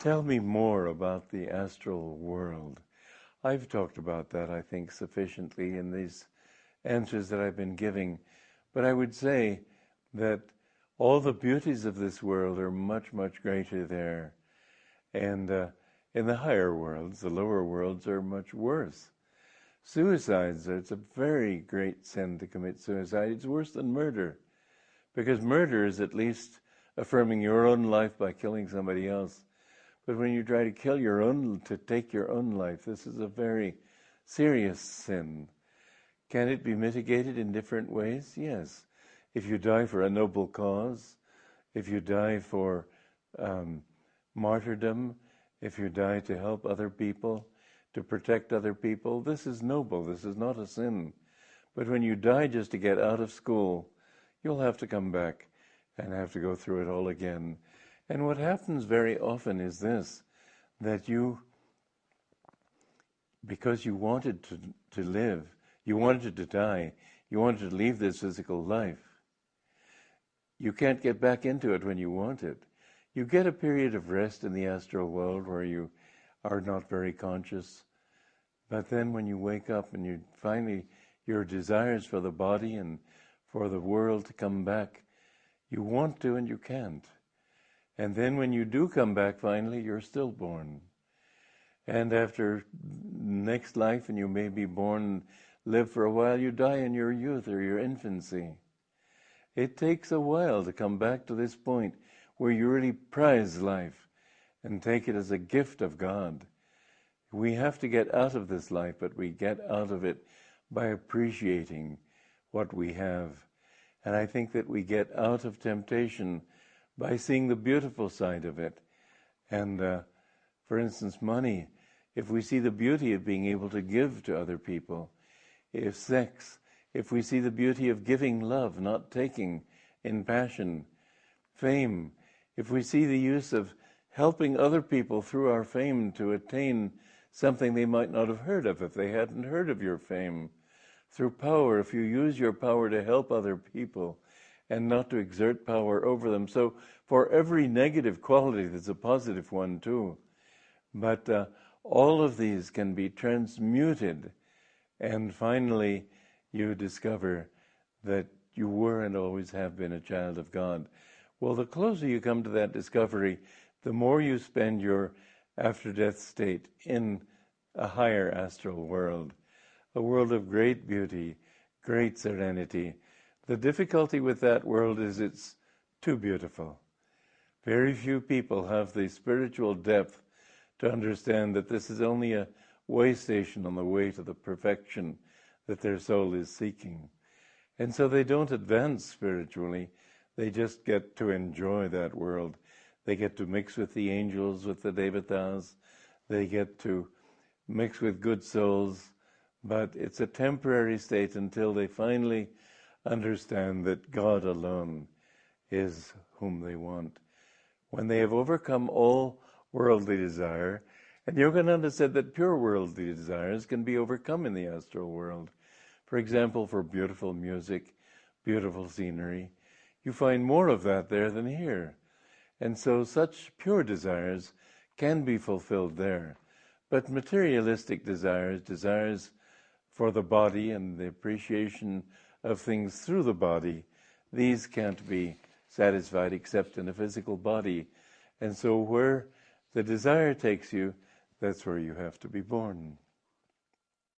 Tell me more about the astral world. I've talked about that, I think, sufficiently in these answers that I've been giving. But I would say that all the beauties of this world are much, much greater there. And uh, in the higher worlds, the lower worlds are much worse. Suicides, it's a very great sin to commit suicide. It's worse than murder. Because murder is at least affirming your own life by killing somebody else. But when you try to kill your own, to take your own life, this is a very serious sin. Can it be mitigated in different ways? Yes. If you die for a noble cause, if you die for um, martyrdom, if you die to help other people, to protect other people, this is noble. This is not a sin. But when you die just to get out of school, you'll have to come back and have to go through it all again. And what happens very often is this that you, because you wanted to, to live, you wanted to die, you wanted to leave this physical life, you can't get back into it when you want it. You get a period of rest in the astral world where you are not very conscious. But then when you wake up and you finally, your desires for the body and for the world to come back, you want to and you can't. And then when you do come back finally, you're stillborn. And after next life, and you may be born, live for a while, you die in your youth or your infancy. It takes a while to come back to this point where you really prize life and take it as a gift of God. We have to get out of this life, but we get out of it by appreciating what we have. And I think that we get out of temptation by seeing the beautiful side of it. And uh, for instance, money, if we see the beauty of being able to give to other people, if sex, if we see the beauty of giving love, not taking in passion, fame, if we see the use of helping other people through our fame to attain something they might not have heard of if they hadn't heard of your fame, through power, if you use your power to help other people and not to exert power over them. So, for every negative quality, there's a positive one too. But uh, all of these can be transmuted, and finally, you discover that you were and always have been a child of God. Well, the closer you come to that discovery, the more you spend your after death state in a higher astral world, a world of great beauty, great serenity. The difficulty with that world is it's too beautiful. Very few people have the spiritual depth to understand that this is only a way station on the way to the perfection that their soul is seeking. And so they don't advance spiritually they just get to enjoy that world. They get to mix with the angels, with the devatas. They get to mix with good souls. But it's a temporary state until they finally understand that God alone is whom they want. When they have overcome all worldly desire, and Yogananda said that pure worldly desires can be overcome in the astral world. For example, for beautiful music, beautiful scenery, you find more of that there than here. And so such pure desires can be fulfilled there. But materialistic desires, desires for the body and the appreciation of things through the body, these can't be satisfied except in a physical body. And so where the desire takes you, that's where you have to be born.